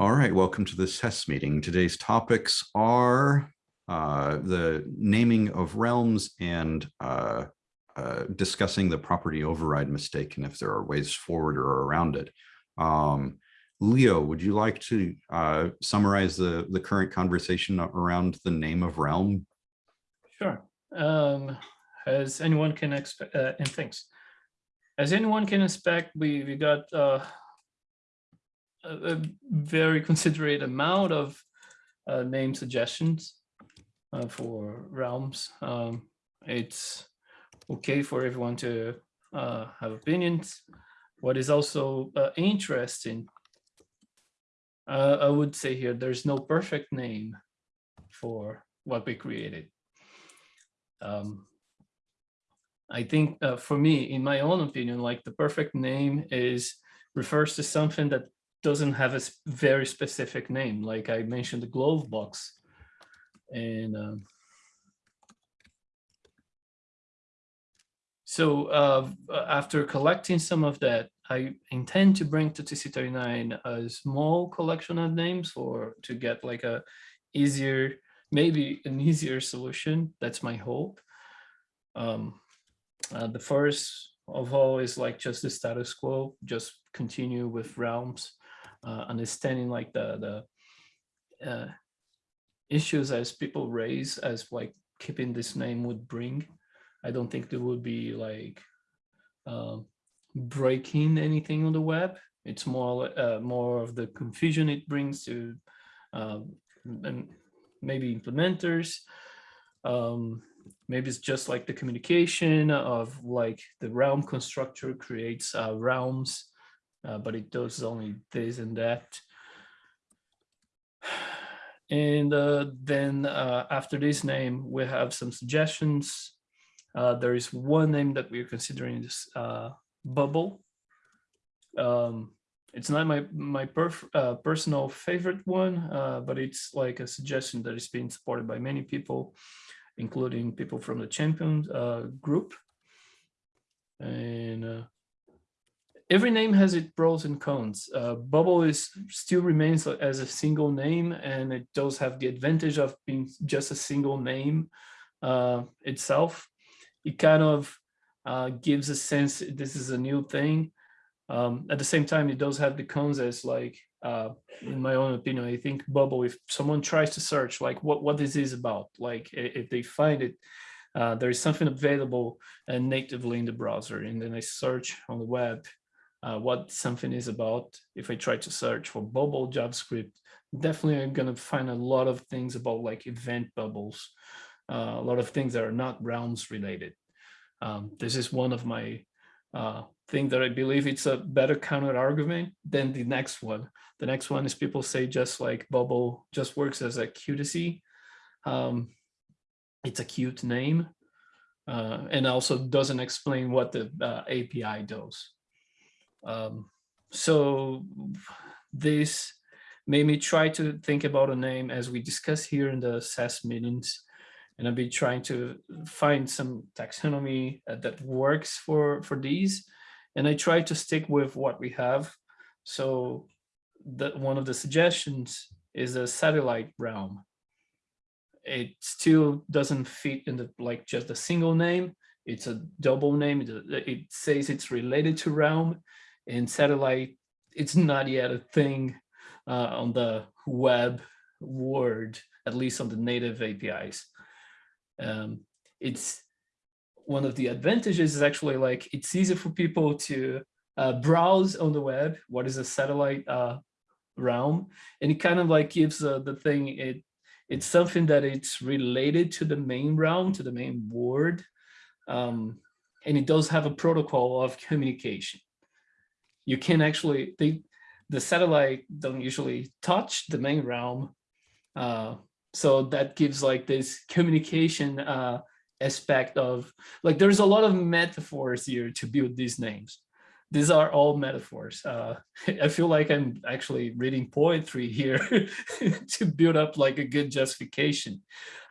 All right, welcome to this test meeting. Today's topics are uh, the naming of realms and uh, uh, discussing the property override mistake and if there are ways forward or around it. Um, Leo, would you like to uh, summarize the, the current conversation around the name of realm? Sure. Um, as anyone can expect, uh, and thanks. As anyone can expect, we, we got uh, a, a very considerate amount of uh, name suggestions uh, for realms. Um, it's okay for everyone to uh, have opinions. What is also uh, interesting, uh, I would say here, there's no perfect name for what we created. Um, I think uh, for me, in my own opinion, like the perfect name is refers to something that doesn't have a very specific name. Like I mentioned the glove box and um, so uh, after collecting some of that, I intend to bring to TC39 a small collection of names or to get like a easier, maybe an easier solution. That's my hope. Um, uh, the first of all is like just the status quo, just continue with realms uh, understanding like the the uh, issues as people raise as like keeping this name would bring. I don't think there would be like um, breaking anything on the web. It's more uh, more of the confusion it brings to um, maybe implementers. Um, maybe it's just like the communication of like the realm constructor creates uh, realms uh, but it does only this and that. And uh, then uh, after this name, we have some suggestions. Uh, there is one name that we're considering this uh, bubble. Um, it's not my my uh, personal favorite one, but it's like a suggestion that is being supported by many people, including people from the champion group. And every name has its pros and cons. Uh, Bubble is still remains as a single name, and it does have the advantage of being just a single name uh, itself. It kind of uh, gives a sense this is a new thing. Um, at the same time, it does have the cons as like, uh, in my own opinion, I think Bubble, if someone tries to search like what, what this is about, like if they find it, uh, there is something available natively in the browser and then I search on the web uh, what something is about. If I try to search for bubble JavaScript, definitely I'm going to find a lot of things about like event bubbles, uh, a lot of things that are not realms related. Um, this is one of my uh, thing that I believe it's a better counter argument than the next one. The next one is people say just like bubble just works as a QTC. Um, it's a cute name uh, and also doesn't explain what the uh, API does. Um, so this made me try to think about a name as we discuss here in the SES meetings. And I've been trying to find some taxonomy uh, that works for, for these. And I try to stick with what we have. So that one of the suggestions is a satellite realm. It still doesn't fit in the like just a single name. It's a double name. It, it says it's related to realm in satellite, it's not yet a thing uh, on the web world, at least on the native APIs. Um, it's one of the advantages is actually like it's easy for people to uh, browse on the web what is a satellite uh, realm and it kind of like gives uh, the thing it it's something that it's related to the main realm to the main board um, and it does have a protocol of communication you can actually, the satellite don't usually touch the main realm. Uh, so that gives like this communication uh, aspect of, like there's a lot of metaphors here to build these names these are all metaphors. Uh, I feel like I'm actually reading poetry here to build up like a good justification.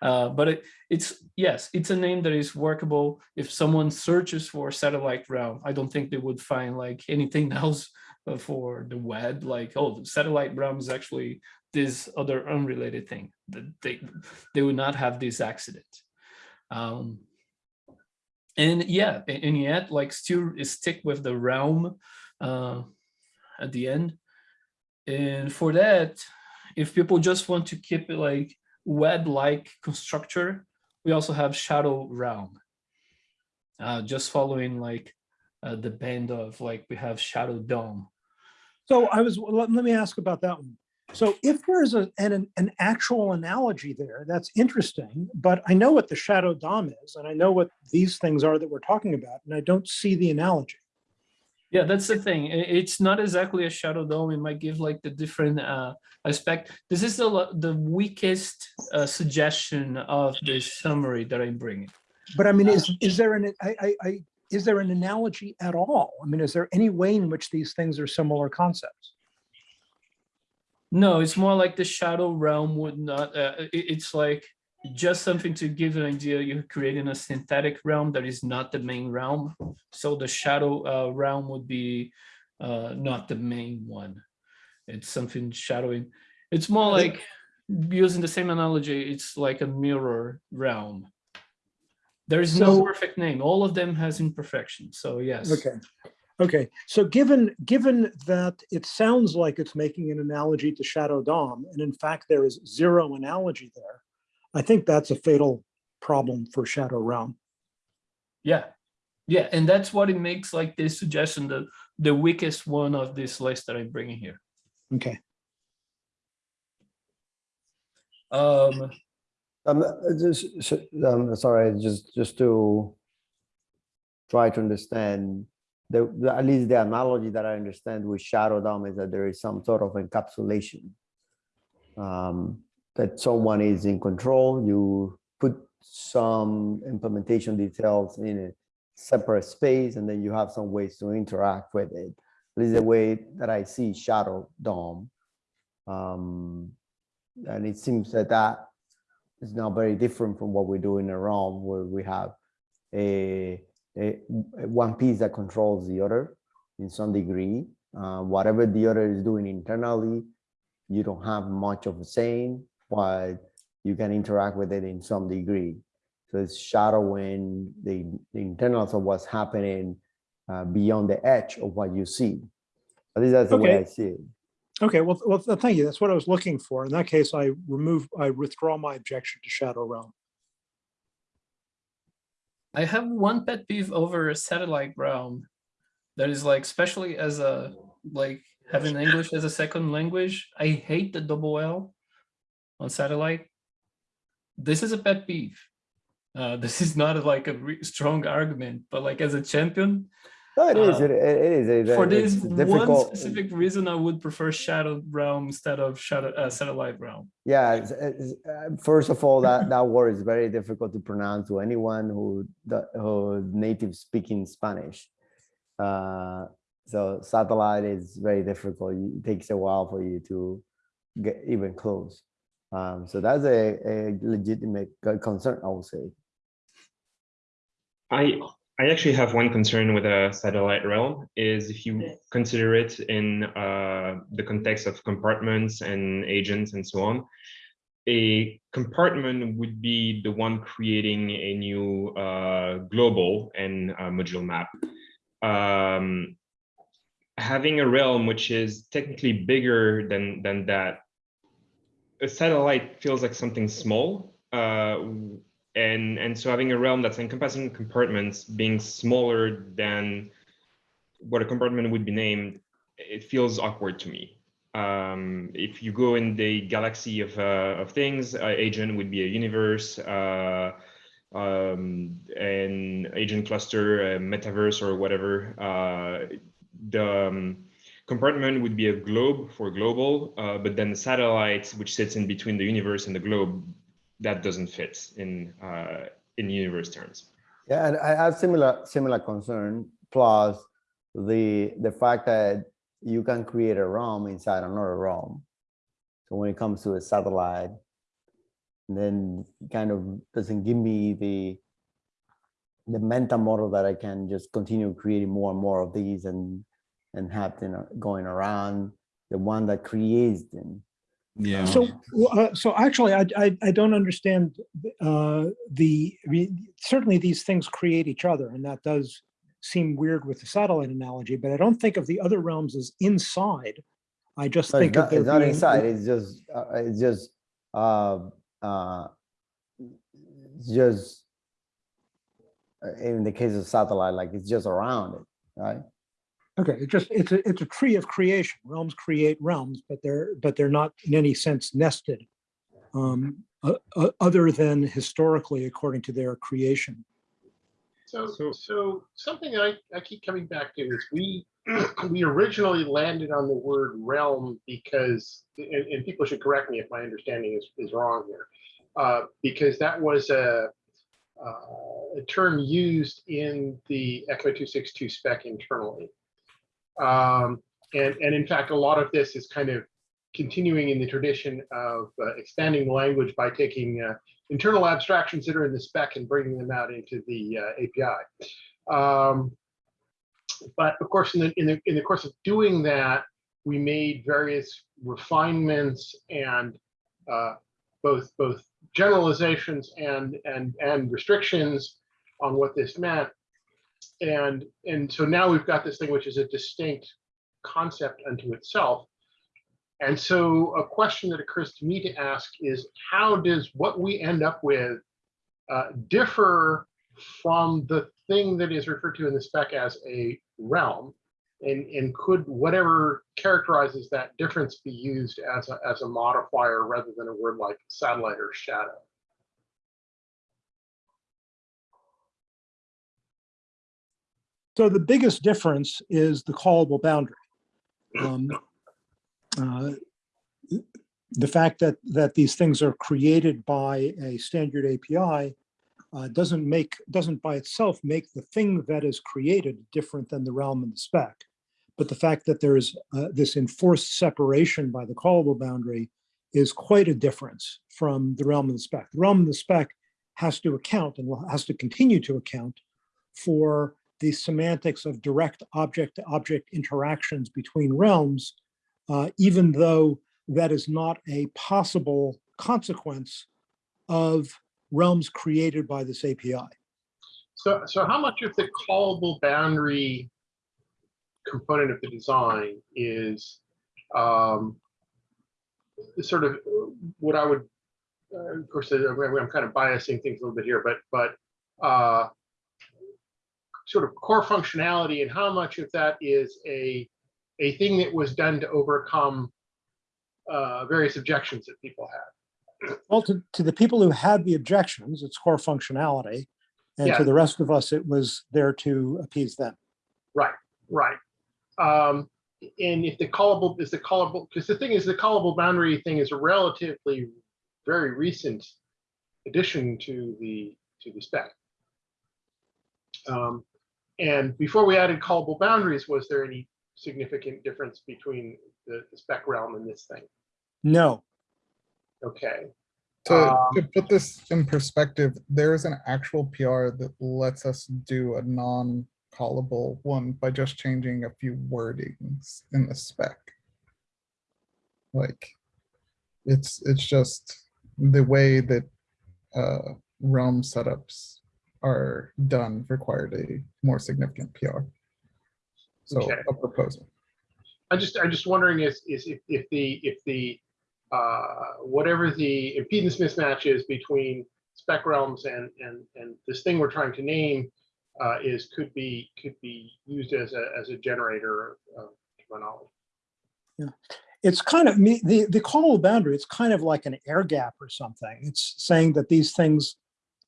Uh, but it, it's, yes, it's a name that is workable. If someone searches for satellite realm, I don't think they would find like anything else uh, for the web, like, oh, satellite realm is actually this other unrelated thing that they they would not have this accident. Um, and yeah, and yet like still stick with the realm uh, at the end. And for that, if people just want to keep it like web-like constructor, we also have Shadow Realm. Uh, just following like uh, the band of like we have Shadow DOM. So I was, let, let me ask about that one. So if there's a, an, an actual analogy there, that's interesting, but I know what the shadow DOM is, and I know what these things are that we're talking about, and I don't see the analogy. Yeah, that's the thing. It's not exactly a shadow DOM. It might give like the different uh, aspect. This is the the weakest uh, suggestion of this summary that I'm bringing. But I mean, is, is there an, I, I, I, is there an analogy at all? I mean, is there any way in which these things are similar concepts? No, it's more like the shadow realm would not. Uh, it- it's like just something to give an idea. You're creating a synthetic realm that is not the main realm. So the shadow uh, realm would be uh, not the main one. It's something shadowing. It's more like using the same analogy. It's like a mirror realm. There is no perfect name. All of them has imperfection. So yes. Okay, okay. So given, given that it sounds like it's making an analogy to Shadow DOM, and in fact, there is zero analogy there, I think that's a fatal problem for Shadow Realm. Yeah, yeah, and that's what it makes like this suggestion the the weakest one of this list that I'm bringing here. Okay, Um, Um, just, um, sorry, just, just to try to understand, the, the- at least the analogy that I understand with Shadow DOM is that there is some sort of encapsulation. Um, that someone is in control, you put some implementation details in a separate space, and then you have some ways to interact with it. At least the way that I see Shadow DOM. Um, and it seems that that is now very different from what we do in a realm where we have a one piece that controls the other in some degree. Uh, whatever the other is doing internally, you don't have much of a saying, but you can interact with it in some degree. So it's shadowing the, the internals of what's happening uh, beyond the edge of what you see. At least that's the way I see it. okay, well, well, thank you. That's what I was looking for. In that case, I remove, I withdraw my objection to Shadow Realm. I have one pet peeve over a satellite realm that is like, especially as a like having English as a second language. I hate the double L on satellite. This is a pet peeve. Uh, this is not like a strong argument, but like as a champion, No, it is. Uh, It, it is. it- for it's this one specific reason, I would prefer Shadow Realm instead of Shadow uh, Satellite Realm. Yeah, it's, it's, uh, first of all, that, that word is very difficult to pronounce to anyone who, who native speaking Spanish. Uh, so satellite is very difficult. It takes a while for you to get even close. Um, so that's a, a legitimate concern, I would say. I I actually have one concern with a satellite realm is if you consider it in uh, the context of compartments and agents and so on. A compartment would be the one creating a new uh, global and uh, module map. Um, having a realm which is technically bigger than than that, a satellite feels like something small. Uh, and and so having a realm that's encompassing compartments being smaller than what a compartment would be named it feels awkward to me. Um, if you go in the galaxy of uh, of things uh, agent would be a universe uh, um, an agent cluster metaverse or whatever uh, the um, compartment would be a globe for global uh, but then the satellite which sits in between the universe and the globe that doesn't fit in uh, in universe terms. Yeah, and I have similar similar concern. Plus, the the fact that you can create a realm inside another realm. So when it comes to a satellite, then kind of doesn't give me the the mental model that I can just continue creating more and more of these and and have them going around the one that creates them. Yeah. So, uh, so actually, I, I, I don't understand, uh, the, I mean, certainly these things create each other, and that does seem weird with the satellite analogy, but I don't think of the other realms as inside. I just No, think of not, there it's not inside, it's just, uh, it's just, uh, uh, just, uh, in the case of satellite, like it's just around it, right? Okay, it just, it's a, it's a tree of creation. Realms create realms, but they're, but they're not in any sense nested. Um, uh, uh, other than historically according to their creation. So, So- so something I, I keep coming back to is we, we originally landed on the word realm because, and, and people should correct me if my understanding is, is wrong here. Uh, because that was a, uh, a term used in the ECMA 262 spec internally. Um, and, and in fact, a lot of this is kind of continuing in the tradition of uh, expanding the language by taking uh, internal abstractions that are in the spec and bringing them out into the uh, API. Um, but of course, in the, in the in the course of doing that, we made various refinements and uh, both both generalizations and and and restrictions on what this meant. And and so now we've got this thing which is a distinct concept unto itself. And so a question that occurs to me to ask is how does what we end up with uh, differ from the thing that is referred to in the spec as a realm? And, and could whatever characterizes that difference be used as a, as a modifier rather than a word like satellite or shadow? So the biggest difference is the callable boundary. Um, uh, The fact that, that these things are created by a standard API uh, doesn't make, doesn't by itself make the thing that is created different than the realm and the spec. But the fact that there is uh, this enforced separation by the callable boundary is quite a difference from the realm and the spec. The realm and the spec has to account and has to continue to account for the semantics of direct object-to-object interactions between realms, uh, even though that is not a possible consequence of realms created by this API. So, so how much of the callable boundary component of the design is um, sort of what I would, uh, of course, I'm kind of biasing things a little bit here, but, but uh, sort of core functionality and how much of that is a, a thing that was done to overcome uh, various objections that people had. Well, to, to the people who had the objections, it's core functionality. And Yeah. to the rest of us, it was there to appease them. Right, right. Um, and if the callable is the callable, because the thing is, the callable boundary thing is a relatively very recent addition to the to the spec. Um, and before we added callable boundaries, was there any significant difference between the, the spec realm and this thing? No, Okay, To, Um, to put this in perspective, there is an actual PR that lets us do a non-callable one by just changing a few wordings in the spec. Like, it's, it's just the way that uh, realm setups are done required a more significant PR. So Okay. a proposal. I'm just, I'm just wondering is, is if, if the, if the, uh, whatever the impedance mismatch is between spec realms and, and, and this thing we're trying to name uh, is, could be, could be used as a, as a generator of of terminology. it's kind of me, the, the callable boundary, it's kind of like an air gap or something. It's saying that these things,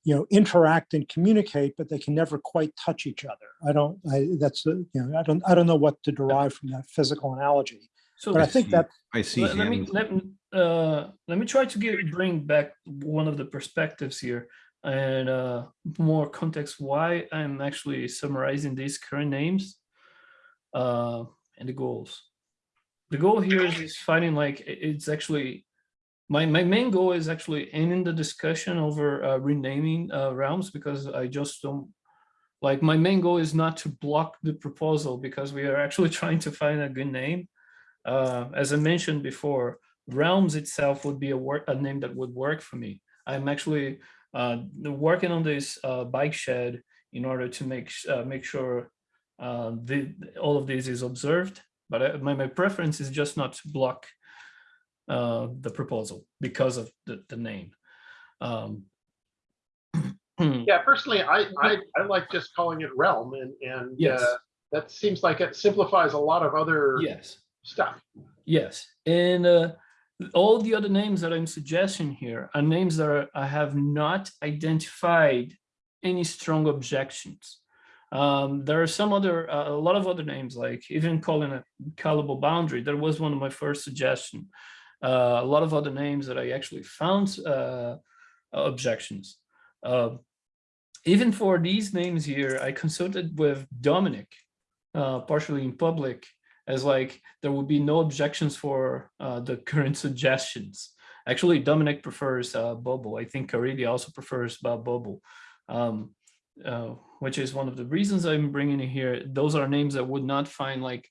you know, interact and communicate, but they can never quite touch each other. I don't, I, that's, uh, you know, I don't, I don't know what to derive from that physical analogy. So But I I think see- that, I see let, let me let me uh let me try to give bring back one of the perspectives here and uh more context why i'm actually summarizing these current names uh and the goals the goal here is, is finding like it's actually my my main goal is actually ending the discussion over uh, renaming uh, realms because i just don't like my main goal is not to block the proposal because we are actually trying to find a good name. Uh, as I mentioned before, Realms itself would be a work a name that would work for me. I'm actually uh, working on this uh, bike shed in order to make uh, make sure the all of this is observed. But I, my my preference is just not to block uh, the proposal because of the the name. Um, Yeah, personally, I, I, I like just calling it realm and, and Yes. uh, that seems like it simplifies a lot of other yes. stuff. Yes, and uh, all the other names that I'm suggesting here are names that are, I have not identified any strong objections. Um, there are some other, uh, a lot of other names, like even calling it callable boundary. That was one of my first suggestion. Uh, a lot of other names that I actually found uh, objections. Uh, even for these names here, I consulted with Dominic, uh, partially in public, as like there would be no objections for uh, the current suggestions. Actually, Dominic prefers uh, Bobo. I think Caridy also prefers uh, Bobo, um, uh, which is one of the reasons I'm bringing it here. Those are names that would not find like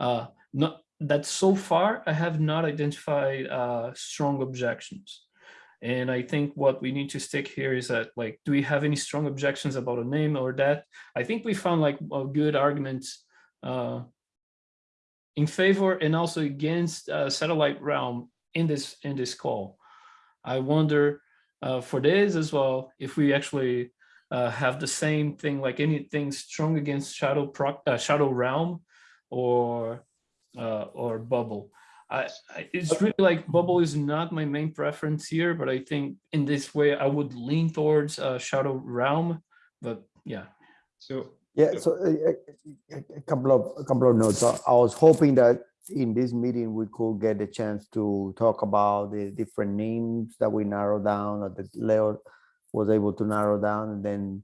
uh, not that so far I have not identified uh, strong objections. And I think what we need to stick here is that like, do we have any strong objections about a name or that? I think we found like a good arguments uh, in favor and also against uh, satellite realm in this in this call. I wonder uh, for this as well if we actually uh, have the same thing like anything strong against shadow proc uh, shadow realm or uh, or bubble. I, I, it's really like bubble is not my main preference here, but I think in this way I would lean towards uh, shadow realm. But yeah, So Yeah, so a, a- a- a couple of, a couple of notes. I I was hoping that in this meeting, we could get a chance to talk about the different names that we narrowed down, or that Leo was able to narrow down, and then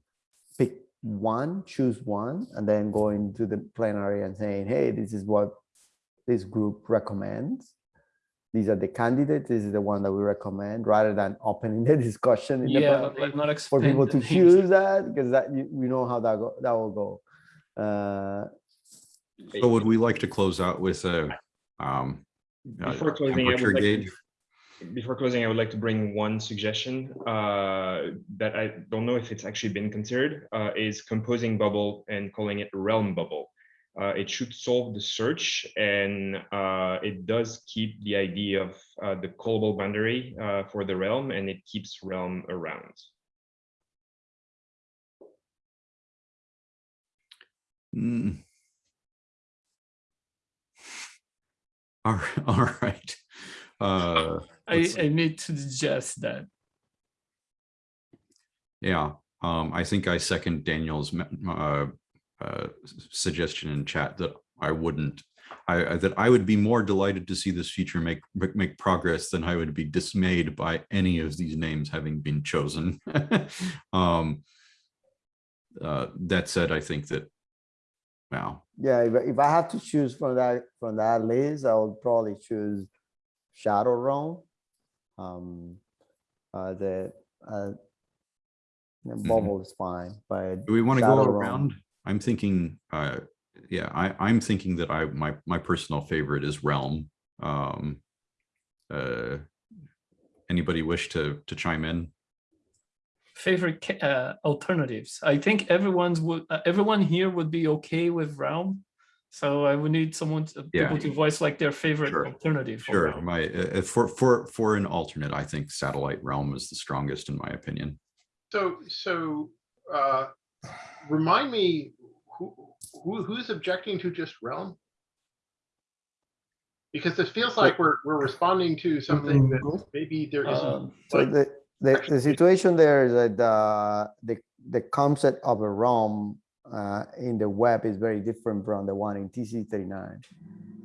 pick one, choose one, and then go into the plenary and saying, hey, this is what this group recommends. These are the candidates, this is the one that we recommend, rather than opening the discussion in the yeah, plenary but not for people to choose that because that you, we know how that go that will go. Uh, So would we like to close out with a um, uh, before closing, I temperature would like gauge? to, before closing, I would like to bring one suggestion uh, that I don't know if it's actually been considered, uh, is composing bubble and calling it realm bubble. Uh, it should solve the search and uh, it does keep the idea of uh, the callable boundary uh, for the realm and it keeps realm around. Mm. All, right- all right. Uh, I, I need to digest that. yeah, um, I think I second Daniel's me- uh, suggestion in chat that I wouldn't. I, I- that I would be more delighted to see this feature make make- progress than I would be dismayed by any of these names having been chosen. um, uh, that said, I think that wow, yeah, if, I- if I have to choose from that from that list, I would probably choose Shadow Realm. Um, uh, the uh, the bubble is fine, but Do we want to go around? I'm thinking, uh, yeah, I, I'm thinking that I, my, my personal favorite is Realm. Um, uh, anybody wish to, to chime in? Favorite uh, alternatives. I think everyone's would uh, everyone here would be okay with realm. So I would need someone to, Yeah. people to voice like their favorite Sure. alternative. for Sure, realm. my, uh, uh, for, for, for an alternate, I think Satellite Realm is the strongest in my opinion. So, so, uh, remind me, who, who, who's objecting to just realm? Because this feels like we're, we're responding to something that maybe there isn't. Um, so like- the, the, the situation there is that uh, the, the concept of a realm uh, in the web is very different from the one in TC thirty-nine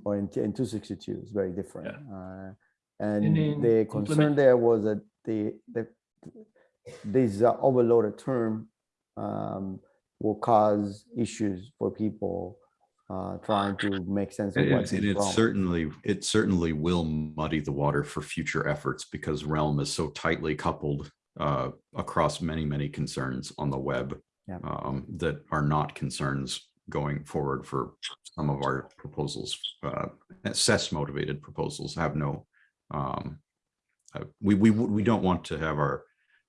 or in, in two sixty-two, it's very different. Uh, And in the concern there was that the, the, this uh, overloaded term um, will cause issues for people uh, trying to make sense of what's it and it certainly, it certainly will muddy the water for future efforts because Realm is so tightly coupled uh, across many, many concerns on the web. Yeah. um, that are not concerns going forward for some of our proposals. Uh, SES motivated proposals have no, um, uh, we, we, we don't want to have our,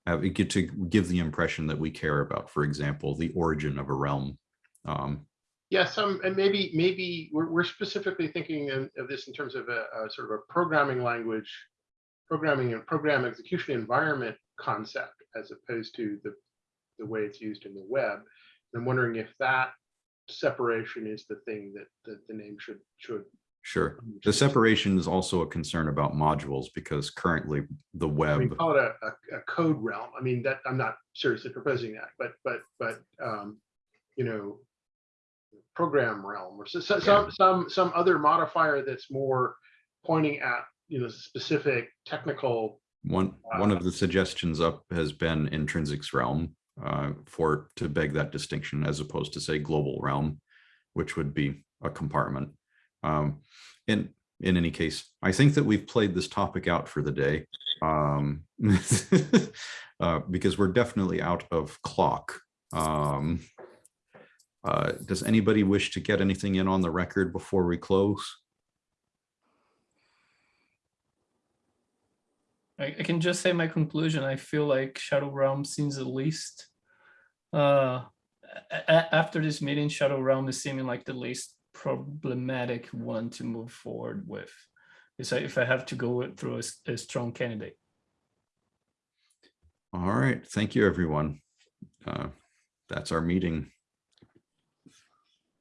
have it get to give the impression that we care about, for example, the origin of a realm. Um, Yeah, some, and maybe, maybe we're, we're specifically thinking of, this in terms of a, a sort of a programming language, programming and program execution environment concept as opposed to the, the way it's used in the web. I'm wondering if that separation is the thing that, that the name should, should. Sure. The separation is also a concern about modules because currently the web. We call it a, a, a code realm. I mean, that, I'm not seriously proposing that, but, but, but, um, you know, program realm or so, so- some, some, some other modifier that's more pointing at, you know, specific technical one, one of the suggestions up has been intrinsics realm uh, for, to beg that distinction as opposed to say global realm, which would be a compartment. Um, in, in any case, I think that we've played this topic out for the day. Um, uh, because we're definitely out of clock. Um, uh, does anybody wish to get anything in on the record before we close? I, I can just say my conclusion. I feel like Shadow Realm seems the least. Uh, after this meeting, Shadow Realm is seeming like the least problematic one to move forward with. Is if I have to go through a strong candidate. All right, thank you, everyone. Uh, That's our meeting.